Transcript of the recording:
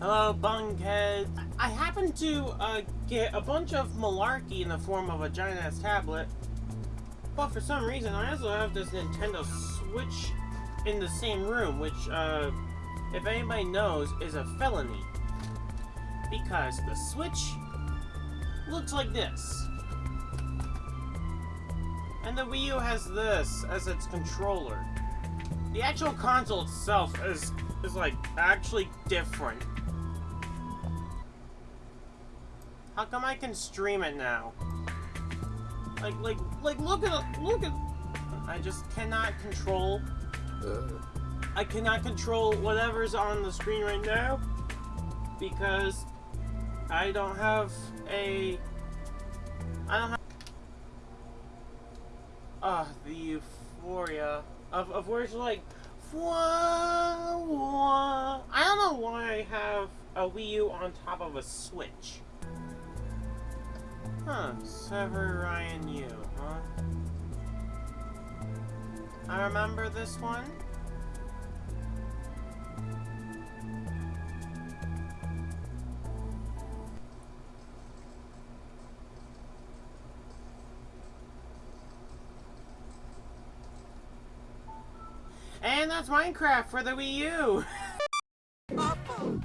Hello, Bunkhead. I happened to uh, get a bunch of malarkey in the form of a giant ass tablet, but for some reason I also have this Nintendo Switch in the same room, which, uh, if anybody knows, is a felony. Because the Switch looks like this. And the Wii U has this as its controller. The actual console itself is, is like, actually different. How come I can stream it now? Like, like, like, look at, look at, I just cannot control, I cannot control whatever's on the screen right now, because I don't have a, I don't have, ah, the euphoria of, of where it's like. I don't know why I have a Wii U on top of a Switch. Huh, Sever Ryan U, huh? I remember this one. And that's Minecraft for the Wii U!